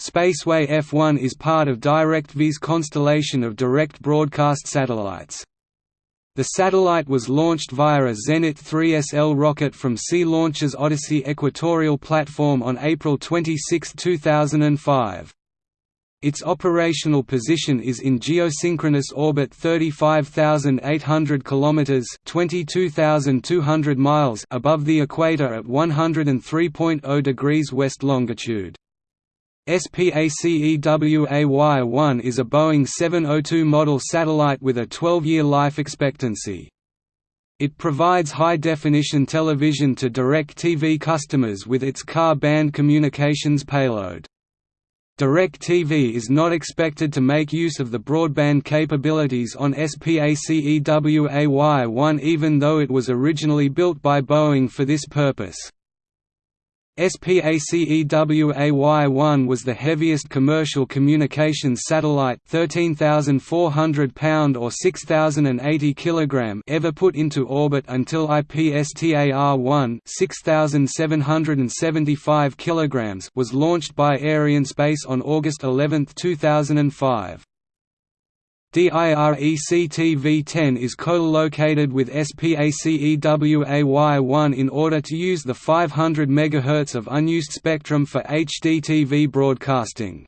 Spaceway F1 is part of DirecTV's constellation of direct broadcast satellites. The satellite was launched via a Zenit 3SL rocket from Sea Launch's Odyssey equatorial platform on April 26, 2005. Its operational position is in geosynchronous orbit 35,800 kilometers (22,200 miles) above the equator at 103.0 degrees west longitude. SPACEWAY-1 is a Boeing 702 model satellite with a 12-year life expectancy. It provides high-definition television to DirecTV customers with its Ka-band communications payload. DirecTV is not expected to make use of the broadband capabilities on SPACEWAY-1 even though it was originally built by Boeing for this purpose. SPACEWAY-1 was the heaviest commercial communications satellite 13,400 pound or 6,080 kg ever put into orbit until IPSTAR-1 6,775 kg was launched by Arianespace on August 11, 2005. DIRECTV-10 is co-located with SPACEWAY-1 in order to use the 500 MHz of unused spectrum for HDTV broadcasting.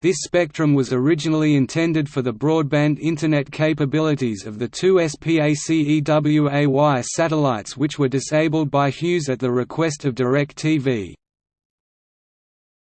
This spectrum was originally intended for the broadband Internet capabilities of the two SPACEWAY satellites which were disabled by Hughes at the request of DirecTV.